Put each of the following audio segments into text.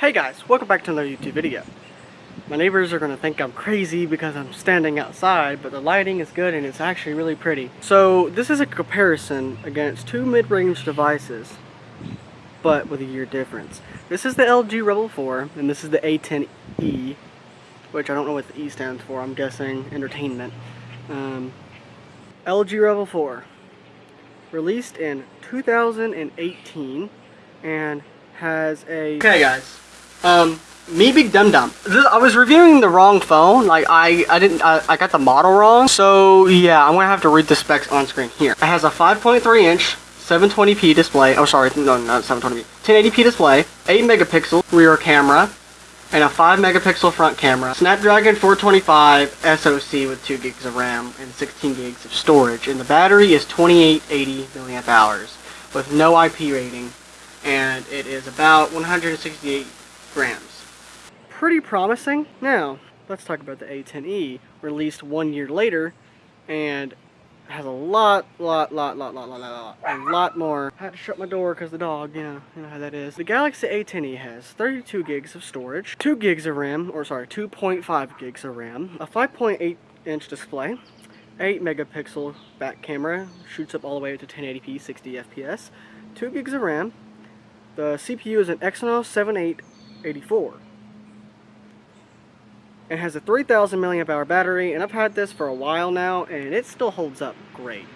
Hey guys, welcome back to another YouTube video. My neighbors are going to think I'm crazy because I'm standing outside, but the lighting is good and it's actually really pretty. So this is a comparison against two mid-range devices, but with a year difference. This is the LG Rebel 4, and this is the A10E, which I don't know what the E stands for, I'm guessing entertainment. Um, LG Rebel 4, released in 2018, and has a... Okay guys, um, me big dum dum. I was reviewing the wrong phone. Like I, I didn't, I, I got the model wrong. So yeah, I'm gonna have to read the specs on screen here. It has a 5.3 inch 720p display. Oh, sorry, no, not 720p. 1080p display, 8 megapixel rear camera, and a 5 megapixel front camera. Snapdragon 425 SoC with 2 gigs of RAM and 16 gigs of storage. And the battery is 2880 milliamp hours with no IP rating. And it is about 168 grams. Pretty promising. Now, let's talk about the A10E, released one year later, and has a lot, lot, lot, lot, lot, lot, lot, a lot more. I had to shut my door because the dog, you know, you know how that is. The Galaxy A10e has 32 gigs of storage, 2 gigs of RAM, or sorry, 2.5 gigs of RAM, a 5.8 inch display, 8 megapixel back camera, shoots up all the way to 1080p 60 FPS, 2 gigs of RAM, the CPU is an Exynos 78 84. It has a 3000 milliamp hour battery and I've had this for a while now and it still holds up great.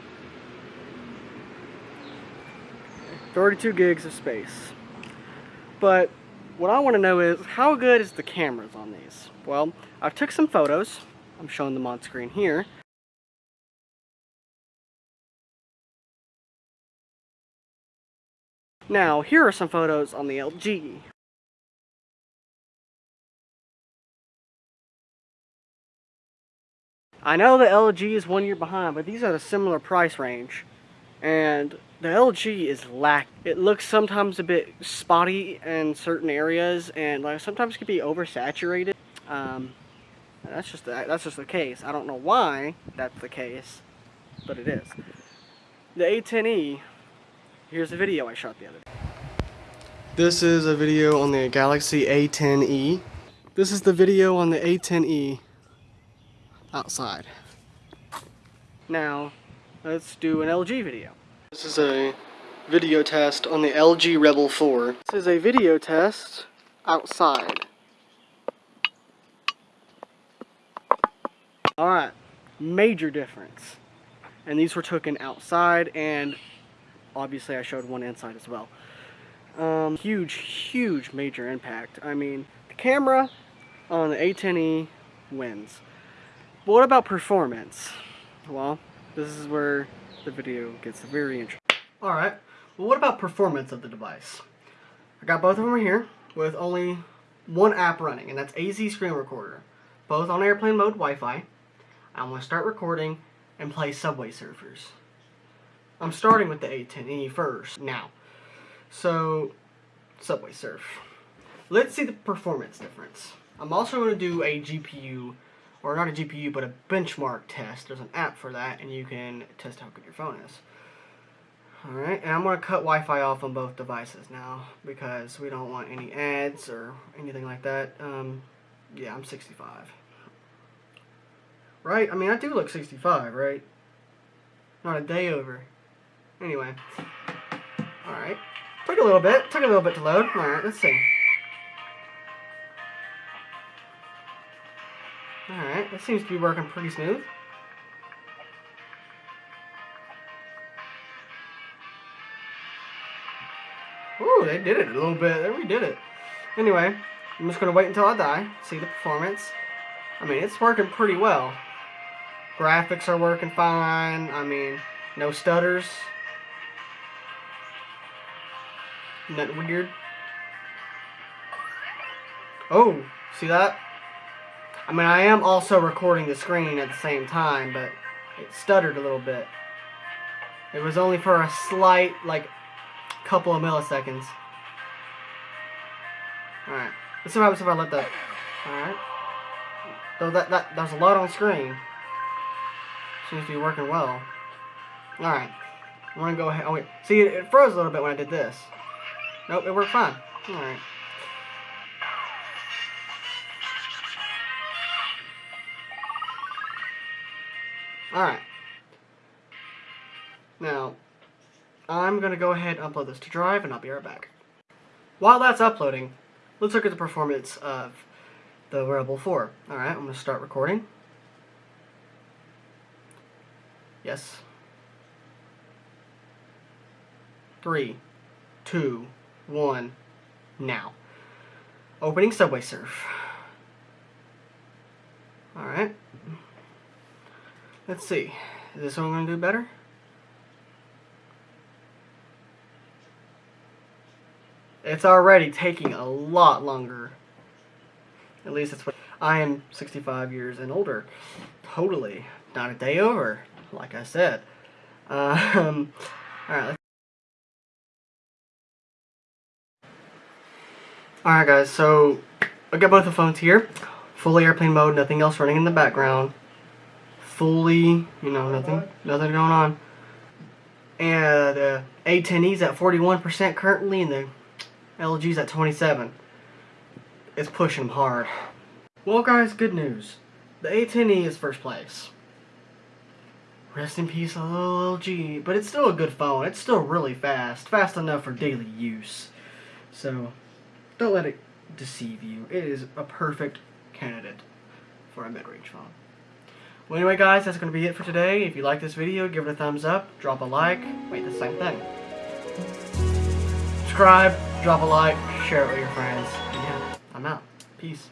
32 gigs of space. But what I want to know is how good is the cameras on these? Well, I took some photos. I'm showing them on screen here. Now, here are some photos on the LG. I know the LG is one year behind, but these are a similar price range. And the LG is lack. It looks sometimes a bit spotty in certain areas, and like sometimes can be oversaturated. Um, that's just the, that's just the case. I don't know why that's the case, but it is. The A10e. Here's a video I shot the other day. This is a video on the Galaxy A10e. This is the video on the A10e outside. Now, let's do an LG video. This is a video test on the LG Rebel 4. This is a video test outside. Alright, major difference. And these were taken outside and obviously I showed one inside as well. Um, huge, huge major impact. I mean, the camera on the A10e wins. But what about performance? Well, this is where the video gets very interesting. Alright, well what about performance of the device? I got both of them here with only one app running, and that's AZ Screen Recorder. Both on airplane mode Wi-Fi. I'm going to start recording and play Subway Surfers. I'm starting with the A10e first now. So, Subway Surf. Let's see the performance difference. I'm also going to do a GPU or not a GPU, but a benchmark test. There's an app for that, and you can test how good your phone is. Alright, and I'm going to cut Wi-Fi off on both devices now, because we don't want any ads or anything like that. Um, yeah, I'm 65. Right? I mean, I do look 65, right? Not a day over. Anyway. Alright. Took a little bit. Took a little bit to load. Alright, let's see. Alright, that seems to be working pretty smooth. Ooh, they did it a little bit. They redid it. Anyway, I'm just going to wait until I die, see the performance. I mean, it's working pretty well. Graphics are working fine. I mean, no stutters. Nothing weird. Oh, see that? I mean, I am also recording the screen at the same time, but it stuttered a little bit. It was only for a slight, like, couple of milliseconds. Alright. Let's see what happens if I let that... Alright. Though that, that, there's a lot on screen. Seems to be working well. Alright. I'm gonna go ahead... Oh, wait. See, it, it froze a little bit when I did this. Nope, it worked fine. Alright. Alright. Now, I'm going to go ahead and upload this to Drive, and I'll be right back. While that's uploading, let's look at the performance of the Rebel 4. Alright, I'm going to start recording. Yes. Three, two, one, now. Opening Subway Surf. Alright. Let's see. Is this one going to do better? It's already taking a lot longer. At least that's what... I am 65 years and older. Totally. Not a day over, like I said. Um, Alright, Alright guys, so I got both the phones here. Fully airplane mode, nothing else running in the background. Fully, you know, nothing nothing going on. And the uh, A10E's at 41% currently and the LG's at 27. It's pushing them hard. Well guys, good news. The A10E is first place. Rest in peace, LG. But it's still a good phone. It's still really fast. Fast enough for daily use. So, don't let it deceive you. It is a perfect candidate for a mid-range phone. Well, anyway, guys, that's going to be it for today. If you like this video, give it a thumbs up, drop a like, wait, the same thing. Subscribe, drop a like, share it with your friends. And yeah, I'm out. Peace.